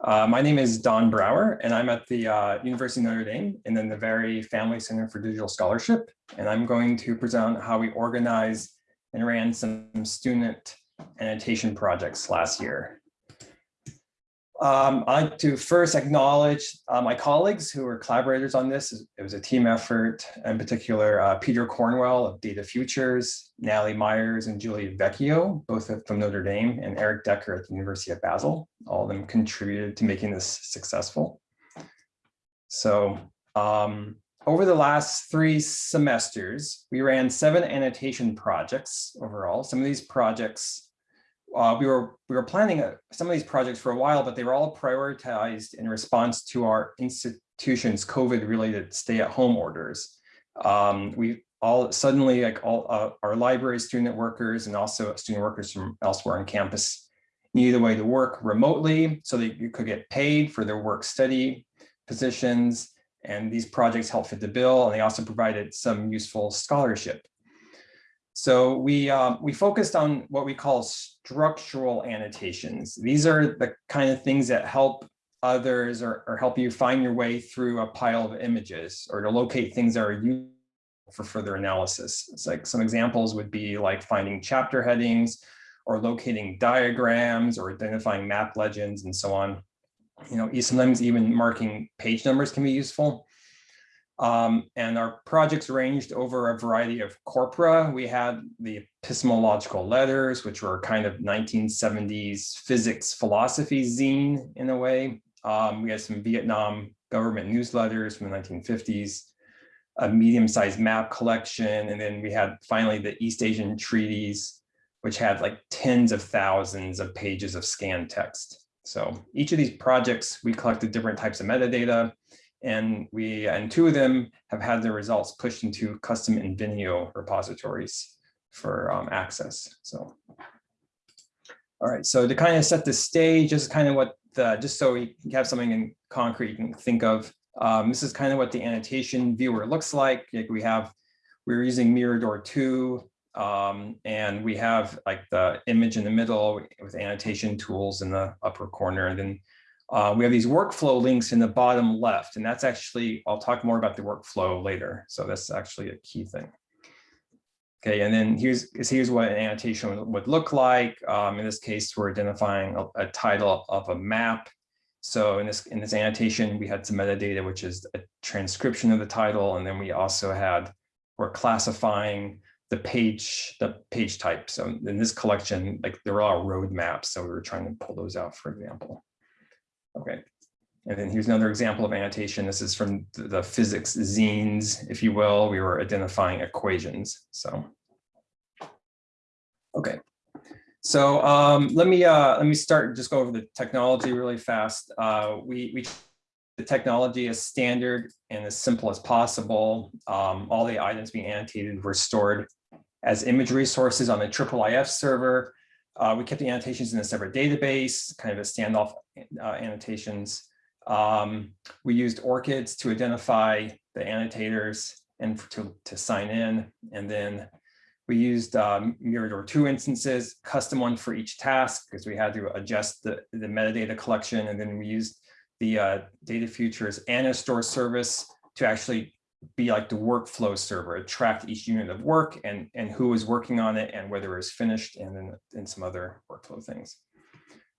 Uh, my name is Don Brower, and I'm at the uh, University of Notre Dame and then the Navari Family Center for Digital Scholarship. And I'm going to present how we organized and ran some student annotation projects last year. Um, I'd like to first acknowledge uh, my colleagues who were collaborators on this. It was a team effort, in particular, uh, Peter Cornwell of Data Futures, Natalie Meyers and Julie Vecchio, both from Notre Dame, and Eric Decker at the University of Basel. All of them contributed to making this successful. So um, over the last three semesters, we ran seven annotation projects overall. Some of these projects uh, we were we were planning a, some of these projects for a while, but they were all prioritized in response to our institution's COVID-related stay-at-home orders. Um, we all suddenly like all uh, our library student workers and also student workers from elsewhere on campus needed a way to work remotely so that you could get paid for their work study positions. And these projects helped fit the bill, and they also provided some useful scholarship. So we, um, we focused on what we call structural annotations. These are the kind of things that help others or, or help you find your way through a pile of images or to locate things that are useful for further analysis. It's like some examples would be like finding chapter headings or locating diagrams or identifying map legends and so on. You know, sometimes even marking page numbers can be useful. Um, and our projects ranged over a variety of corpora. We had the epistemological letters, which were kind of 1970s physics philosophy zine in a way. Um, we had some Vietnam government newsletters from the 1950s, a medium-sized map collection, and then we had finally the East Asian treaties, which had like tens of thousands of pages of scanned text. So each of these projects, we collected different types of metadata and we and two of them have had their results pushed into custom Invenio repositories for um, access. So, all right. So to kind of set the stage, just kind of what the just so we have something in concrete can think of. Um, this is kind of what the annotation viewer looks like. like we have we're using Mirador 2 um, and we have like the image in the middle with annotation tools in the upper corner and then uh, we have these workflow links in the bottom left, and that's actually, I'll talk more about the workflow later. So that's actually a key thing. Okay, and then here's, here's what an annotation would look like. Um, in this case, we're identifying a, a, title of a map. So in this, in this annotation, we had some metadata, which is a transcription of the title. And then we also had, we're classifying the page, the page type. So in this collection, like there are road maps. So we were trying to pull those out, for example. Okay. And then here's another example of annotation. This is from the physics zines, if you will. We were identifying equations. So, okay. So um, let me uh, let me start just go over the technology really fast. Uh, we we the technology is standard and as simple as possible. Um, all the items being annotated were stored as image resources on the IIIF server. Uh, we kept the annotations in a separate database, kind of a standoff uh, annotations. Um, we used ORCIDs to identify the annotators and to, to sign in. And then we used um, Mirador 2 instances, custom one for each task because we had to adjust the, the metadata collection. And then we used the uh, Data Futures Annostore service to actually be like the workflow server. It tracked each unit of work and, and who was working on it and whether it was finished and then and some other workflow things.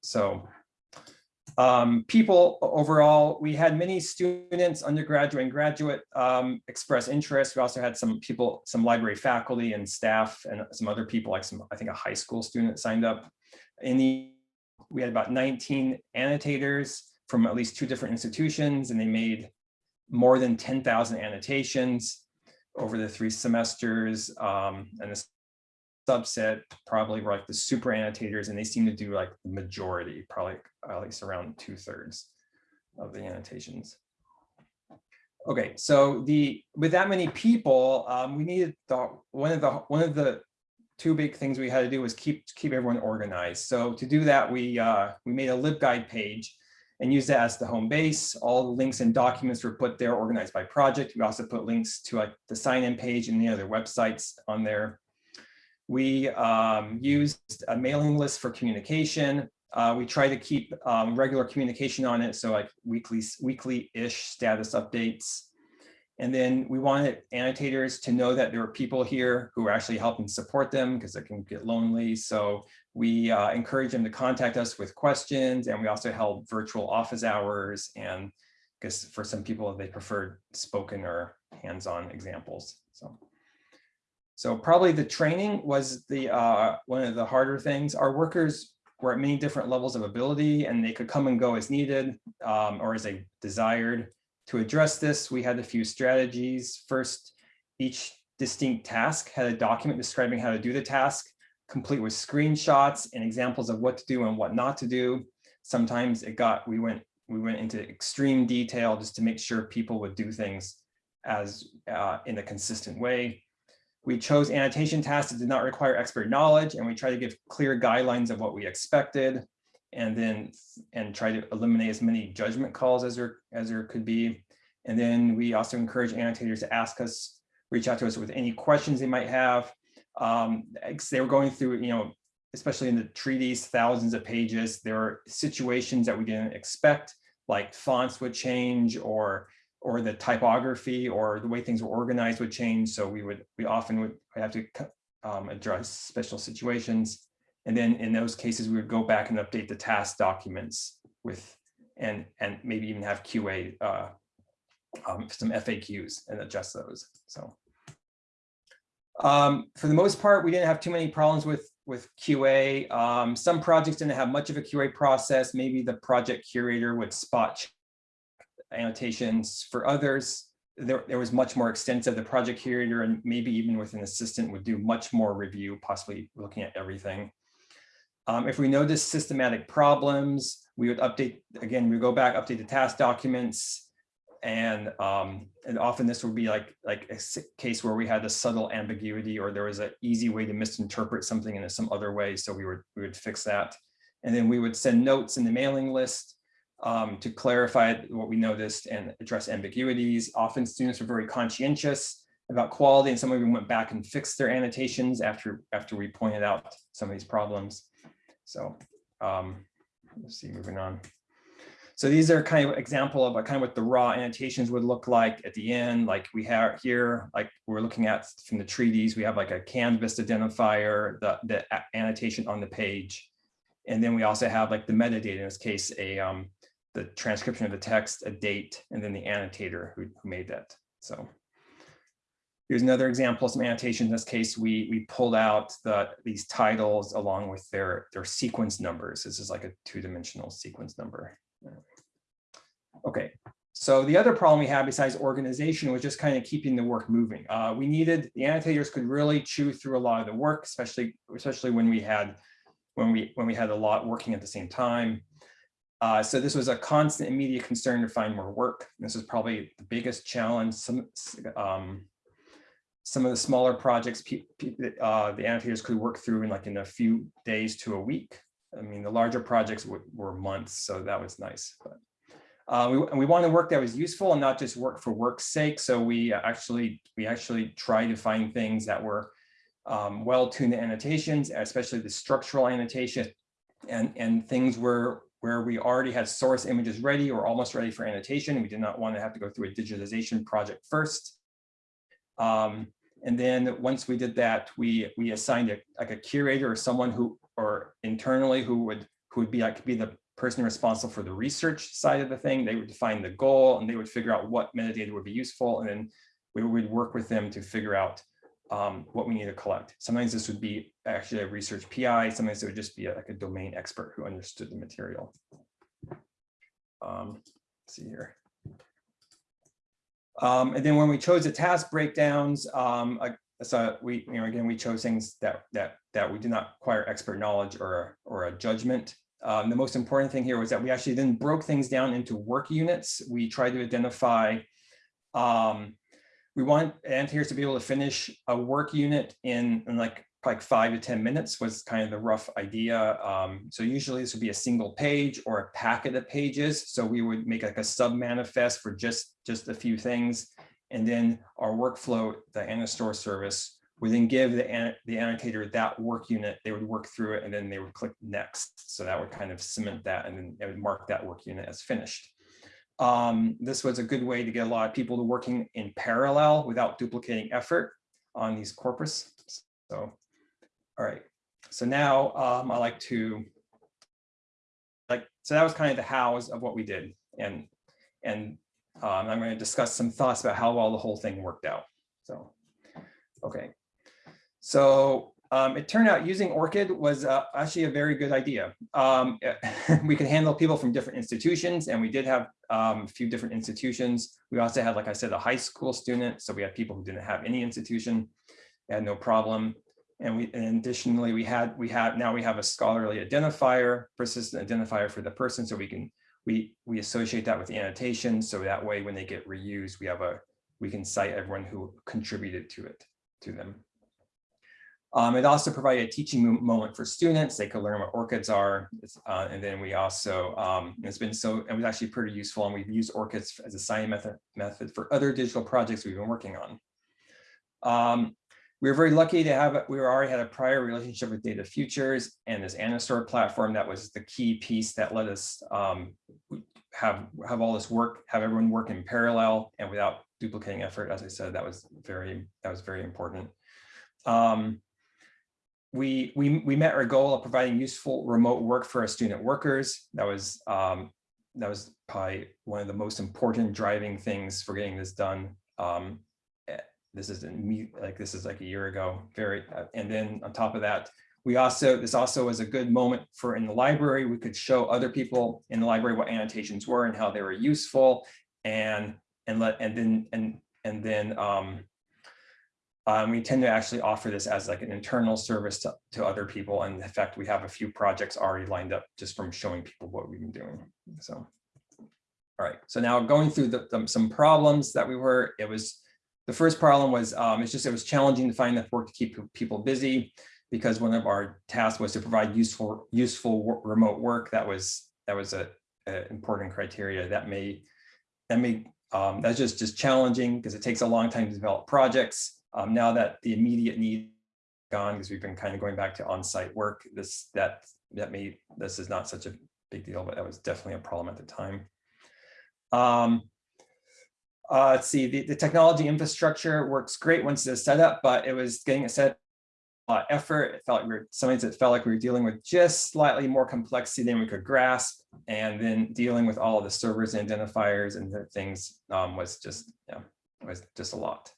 So um, people overall, we had many students, undergraduate and graduate um, express interest. We also had some people, some library faculty and staff and some other people like some, I think a high school student signed up. In the, we had about 19 annotators from at least two different institutions and they made more than 10,000 annotations over the three semesters. Um, and the subset probably were like the super annotators, and they seem to do like the majority, probably at least around two thirds of the annotations. Okay, so the with that many people, um, we needed the one of the one of the two big things we had to do was keep keep everyone organized. So to do that, we uh, we made a LibGuide page and use that as the home base. All the links and documents were put there organized by project. We also put links to the sign-in page and the other websites on there. We um, used a mailing list for communication. Uh, we try to keep um, regular communication on it, so like weekly, weekly-ish status updates. And then we wanted annotators to know that there are people here who are actually helping support them because it can get lonely. So we uh, encourage them to contact us with questions and we also held virtual office hours and because for some people they prefer spoken or hands-on examples. So, so probably the training was the uh, one of the harder things. Our workers were at many different levels of ability and they could come and go as needed um, or as they desired. To address this, we had a few strategies. First, each distinct task had a document describing how to do the task, complete with screenshots and examples of what to do and what not to do. Sometimes it got, we went, we went into extreme detail just to make sure people would do things as uh, in a consistent way. We chose annotation tasks that did not require expert knowledge and we try to give clear guidelines of what we expected and then and try to eliminate as many judgment calls as there as there could be. And then we also encourage annotators to ask us, reach out to us with any questions they might have. Um, they were going through, you know, especially in the treaties, thousands of pages. There are situations that we didn't expect, like fonts would change or or the typography or the way things were organized would change. So we would we often would have to um, address special situations. And then in those cases, we would go back and update the task documents with and and maybe even have QA uh, um, some FAQs and adjust those. So um, for the most part, we didn't have too many problems with with QA. Um, some projects didn't have much of a QA process. Maybe the project curator would spot annotations. For others, there, there was much more extensive. The project curator and maybe even with an assistant would do much more review, possibly looking at everything. Um, if we notice systematic problems, we would update, again, we go back, update the task documents, and um, and often this would be like like a case where we had a subtle ambiguity or there was an easy way to misinterpret something in some other way. So we would we would fix that, and then we would send notes in the mailing list um, to clarify what we noticed and address ambiguities. Often students were very conscientious about quality, and some of them went back and fixed their annotations after after we pointed out some of these problems. So um, let's see, moving on. So these are kind of example of kind of what the raw annotations would look like at the end. Like we have here, like we're looking at from the treaties, we have like a canvas identifier, the, the annotation on the page. And then we also have like the metadata, in this case, a um, the transcription of the text, a date, and then the annotator who, who made that. So Here's another example of some annotation. In this case, we, we pulled out the, these titles along with their, their sequence numbers. This is like a two-dimensional sequence number. Okay, so the other problem we had besides organization was just kind of keeping the work moving. Uh, we needed, the annotators could really chew through a lot of the work, especially, especially when we had when we when we had a lot working at the same time. Uh, so this was a constant immediate concern to find more work. This is probably the biggest challenge. Some um, some of the smaller projects, uh, the annotators could work through in like in a few days to a week. I mean, the larger projects were months, so that was nice. But uh, we, we wanted work that was useful and not just work for work's sake. So we actually we actually tried to find things that were um, well-tuned annotations, especially the structural annotation, and and things where where we already had source images ready or almost ready for annotation. We did not want to have to go through a digitization project first. Um, and then once we did that, we we assigned a, like a curator or someone who or internally who would who would be like be the person responsible for the research side of the thing. They would define the goal and they would figure out what metadata would be useful. And then we would work with them to figure out um, what we need to collect. Sometimes this would be actually a research PI. Sometimes it would just be a, like a domain expert who understood the material. Um, see here. Um, and then when we chose the task breakdowns, um, so we, you know, again, we chose things that that that we did not require expert knowledge or or a judgment. Um, the most important thing here was that we actually then broke things down into work units. We tried to identify. Um, we want annotators to be able to finish a work unit in, in like like five to 10 minutes was kind of the rough idea. Um, so usually this would be a single page or a packet of pages. So we would make like a sub manifest for just, just a few things. And then our workflow, the Annostore service would then give the, the annotator that work unit, they would work through it and then they would click next. So that would kind of cement that and then it would mark that work unit as finished. Um, this was a good way to get a lot of people to working in parallel without duplicating effort on these corpus. So, all right. So now um, I like to like, so that was kind of the hows of what we did. And, and um, I'm going to discuss some thoughts about how well the whole thing worked out. So, okay. So um, it turned out using ORCID was uh, actually a very good idea. Um, we could handle people from different institutions and we did have um, a few different institutions. We also had, like I said, a high school student. So we had people who didn't have any institution, had no problem. And we and additionally, we had we had now we have a scholarly identifier, persistent identifier for the person. So we can we we associate that with the annotation. So that way, when they get reused, we have a we can cite everyone who contributed to it to them. Um, it also provided a teaching moment for students. They could learn what ORCIDs are. Uh, and then we also, um, it's been so, it was actually pretty useful and we've used ORCIDs as a signing method, method for other digital projects we've been working on. Um, we were very lucky to have, we already had a prior relationship with Data Futures and this Annostore platform that was the key piece that let us um, have, have all this work, have everyone work in parallel and without duplicating effort. As I said, that was very, that was very important. Um, we, we, we met our goal of providing useful remote work for our student workers. That was, um, that was probably one of the most important driving things for getting this done. Um, this is me like this is like a year ago very uh, and then on top of that we also this also was a good moment for in the library we could show other people in the library what annotations were and how they were useful and and let and then and and then um, um, we tend to actually offer this as like an internal service to, to other people. And in fact, we have a few projects already lined up just from showing people what we've been doing. So, all right. So now going through the, the some problems that we were, it was, the first problem was, um, it's just, it was challenging to find enough work to keep people busy because one of our tasks was to provide useful, useful remote work. That was, that was a, a important criteria that may, that may, um, that's just, just challenging because it takes a long time to develop projects. Um, now that the immediate need gone, because we've been kind of going back to on-site work, this that that may this is not such a big deal, but that was definitely a problem at the time. Um, uh, let's see, the, the technology infrastructure works great once it's set up, but it was getting it set a lot of effort. It felt like we were sometimes it felt like we were dealing with just slightly more complexity than we could grasp. And then dealing with all of the servers and identifiers and things um, was just, was just a lot.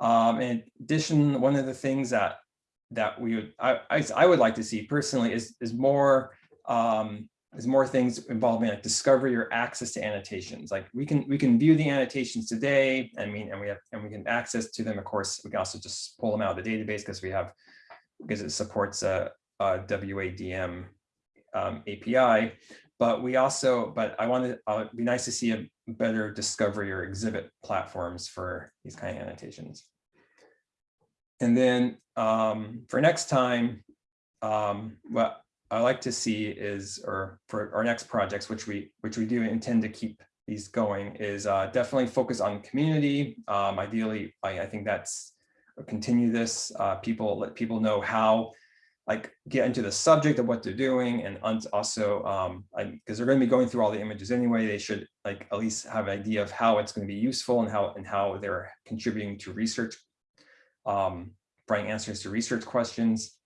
Um, in addition, one of the things that that we would I, I, I would like to see personally is is more um, is more things involving like discovery or access to annotations. Like we can we can view the annotations today. I mean, and we have and we can access to them. Of course, we can also just pull them out of the database because we have because it supports a, a WADM um, API. But we also, but I wanted, uh, it'd be nice to see a better discovery or exhibit platforms for these kind of annotations. And then um, for next time, um, what I like to see is, or for our next projects, which we which we do intend to keep these going, is uh, definitely focus on community. Um, ideally, I, I think that's continue this. Uh, people let people know how like get into the subject of what they're doing and also um because they're going to be going through all the images anyway they should like at least have an idea of how it's going to be useful and how and how they're contributing to research um providing answers to research questions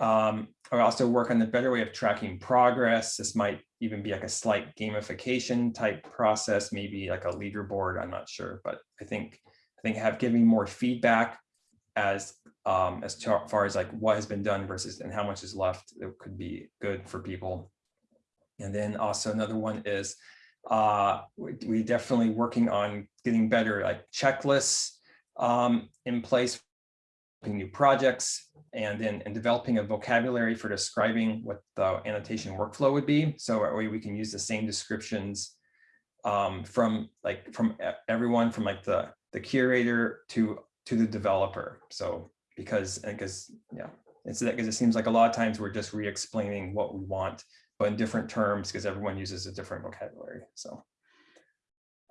um i also work on the better way of tracking progress this might even be like a slight gamification type process maybe like a leaderboard i'm not sure but i think i think have giving more feedback as um, as far as like what has been done versus and how much is left it could be good for people. And then also another one is uh, we, we definitely working on getting better like checklists um, in place new projects and then and developing a vocabulary for describing what the annotation workflow would be. So we, we can use the same descriptions um, from like from everyone from like the the curator to to the developer. So because because yeah, it's that because it seems like a lot of times we're just re-explaining what we want, but in different terms because everyone uses a different vocabulary. So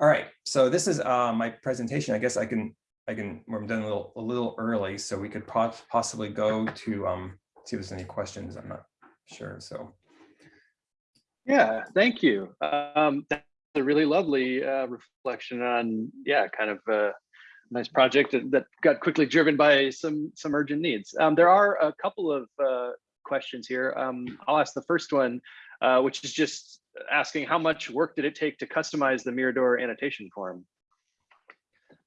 all right, so this is uh, my presentation. I guess I can I can, we're done a little, a little early, so we could po- possibly go to, um, see if there's any questions. I'm not sure, so. Yeah, thank you. Um, that's a really lovely uh, reflection on, yeah, kind of a nice project that, that got quickly driven by some some urgent needs. Um, there are a couple of uh, questions here. Um, I'll ask the first one, uh, which is just asking how much work did it take to customize the Mirador annotation form?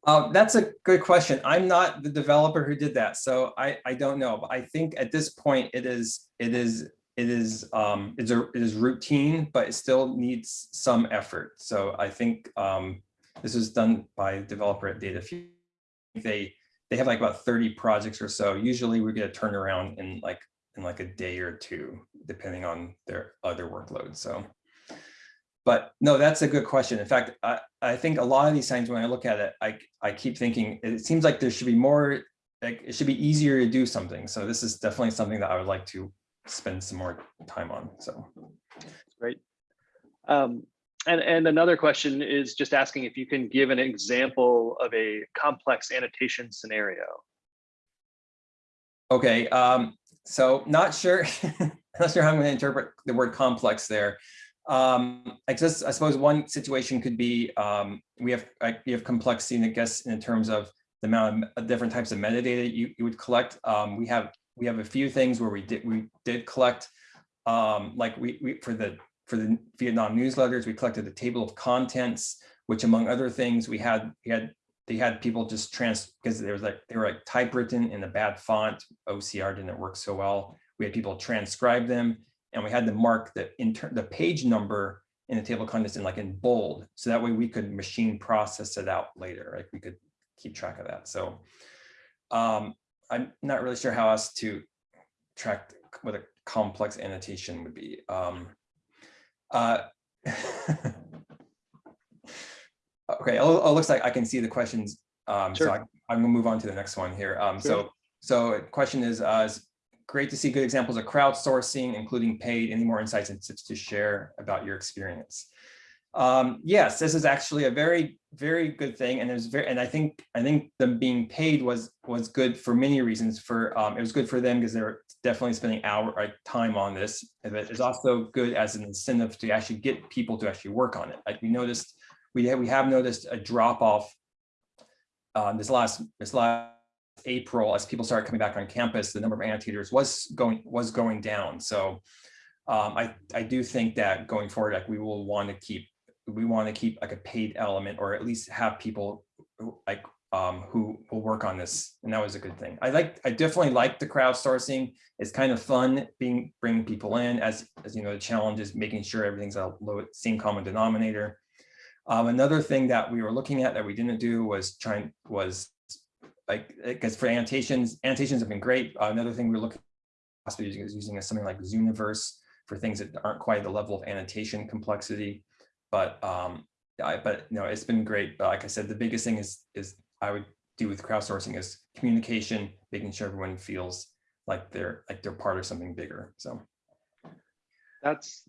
Uh, that's a good question. I'm not the developer who did that, so I, I don't know. But I think at this point it is, it is, it is, um, it's a, it is routine, but it still needs some effort. So I think, um, this was done by a developer at Data Futures. They, they have like about 30 projects or so. Usually we get a turnaround in like, in like a day or two, depending on their other workload, so. But no, that's a good question. In fact, I, I think a lot of these times when I look at it, I, I keep thinking, it seems like there should be more, like, it should be easier to do something. So this is definitely something that I would like to spend some more time on, so. Great. Um, and, and another question is just asking if you can give an example of a complex annotation scenario. Okay, um, so not sure, not sure how I'm going to interpret the word complex there. Um, I I suppose one situation could be um, we have like we have complexity, I guess, in terms of the amount of different types of metadata you, you would collect. Um, we have we have a few things where we did we did collect um, like we, we for the for the Vietnam newsletters, we collected the table of contents, which among other things, we had we had they had people just trans because there was like they were like typewritten in a bad font. OCR didn't work so well. We had people transcribe them and we had to mark the inter the page number in the table of contents in like in bold. So that way we could machine process it out later, like We could keep track of that. So um, I'm not really sure how else to track what a complex annotation would be. Um, uh, okay, it looks like I can see the questions. Um, Sure. So I, I'm gonna move on to the next one here. Um, Sure. so, so question is, uh, is great to see good examples of crowdsourcing, including paid. Any more insights and tips to share about your experience? Um, yes, this is actually a very, very good thing, and there's very, and I think, I think them being paid was was good for many reasons. For um, it was good for them because they're definitely spending hour like time on this. And it's also good as an incentive to actually get people to actually work on it. Like we noticed, we have we have noticed a drop off um, this last this last April as people started coming back on campus. The number of annotators was going was going down. So um, I I do think that going forward, like we will want to keep we want to keep like a paid element or at least have people like um, who will work on this. And that was a good thing. I like, I definitely like the crowdsourcing. It's kind of fun being, bringing people in as, as you know, the challenge is making sure everything's a low, same common denominator. Um, another thing that we were looking at that we didn't do was trying, was like, because for annotations, annotations have been great. Uh, another thing we we're looking possibly using is using something like Zooniverse for things that aren't quite the level of annotation complexity but um, I, but you know, it's been great. But like I said, the biggest thing is is I would do with crowdsourcing is communication, making sure everyone feels like they're like they're part of something bigger. So That's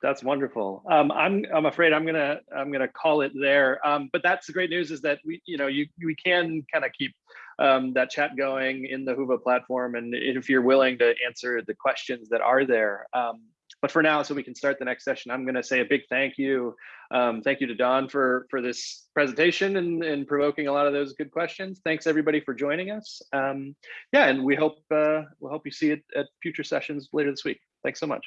that's wonderful. Um, I'm I'm afraid I'm gonna I'm gonna call it there. Um, but that's the great news is that we you know you we can kind of keep um, that chat going in the Whova platform, and if you're willing to answer the questions that are there. Um, but for now, so we can start the next session, I'm going to say a big thank you. Um, thank you to Don for for this presentation and, and provoking a lot of those good questions. Thanks everybody for joining us. Um, yeah, and we hope uh, we'll hope you see it at future sessions later this week. Thanks so much.